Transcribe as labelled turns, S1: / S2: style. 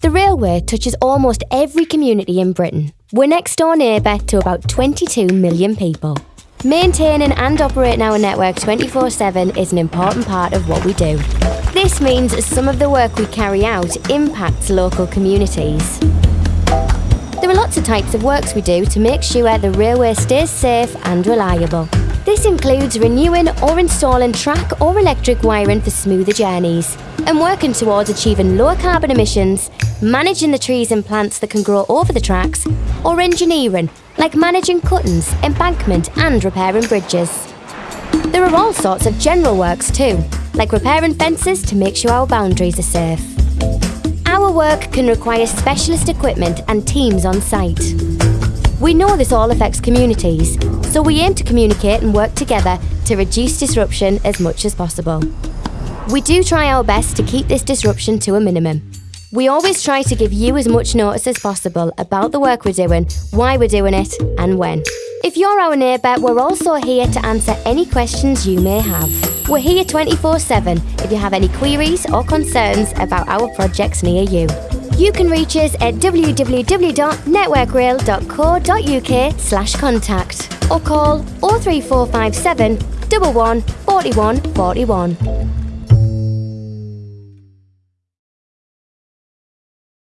S1: The railway touches almost every community in Britain. We're next door neighbour to about 22 million people. Maintaining and operating our network 24 7 is an important part of what we do. This means some of the work we carry out impacts local communities. There are lots of types of works we do to make sure the railway stays safe and reliable. This includes renewing or installing track or electric wiring for smoother journeys, and working towards achieving lower carbon emissions, managing the trees and plants that can grow over the tracks, or engineering, like managing cuttings, embankment, and repairing bridges. There are all sorts of general works too, like repairing fences to make sure our boundaries are safe. Our work can require specialist equipment and teams on site. We know this all affects communities, so we aim to communicate and work together to reduce disruption as much as possible. We do try our best to keep this disruption to a minimum. We always try to give you as much notice as possible about the work we're doing, why we're doing it, and when. If you're our neighbour, we're also here to answer any questions you may have. We're here 24 7 if you have any queries or concerns about our projects near you. You can reach us at www.networkrail.co.uk slash contact or call 03457 11 41 41.